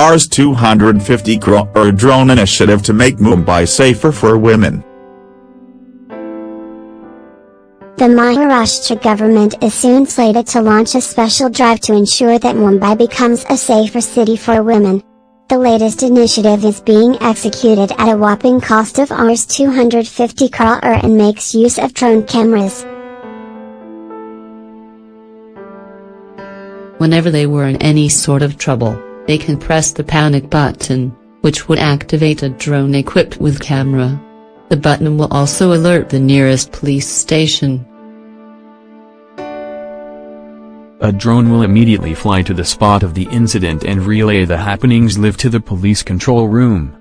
Rs 250 crore drone initiative to make Mumbai safer for women. The Maharashtra government is soon slated to launch a special drive to ensure that Mumbai becomes a safer city for women. The latest initiative is being executed at a whopping cost of Rs 250 crore and makes use of drone cameras. Whenever they were in any sort of trouble, they can press the panic button, which would activate a drone equipped with camera. The button will also alert the nearest police station. A drone will immediately fly to the spot of the incident and relay the happenings live to the police control room.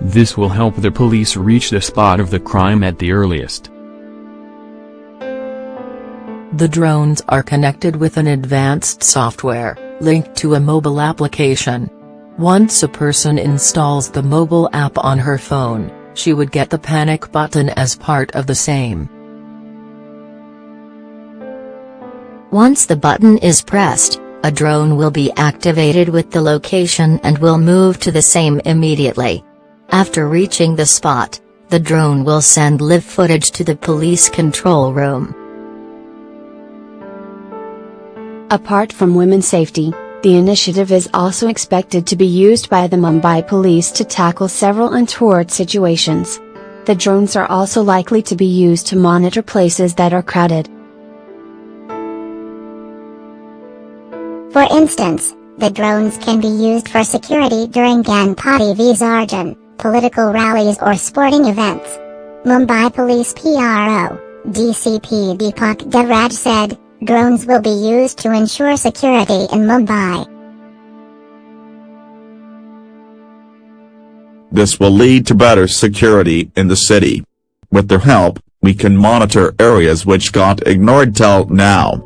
This will help the police reach the spot of the crime at the earliest. The drones are connected with an advanced software, linked to a mobile application. Once a person installs the mobile app on her phone, she would get the panic button as part of the same. Once the button is pressed, a drone will be activated with the location and will move to the same immediately. After reaching the spot, the drone will send live footage to the police control room. Apart from women's safety, the initiative is also expected to be used by the Mumbai police to tackle several untoward situations. The drones are also likely to be used to monitor places that are crowded. For instance, the drones can be used for security during Ganpati Visarjan, political rallies or sporting events. Mumbai Police PRO, DCP Deepak Devraj said, Drones will be used to ensure security in Mumbai. This will lead to better security in the city. With their help, we can monitor areas which got ignored till now.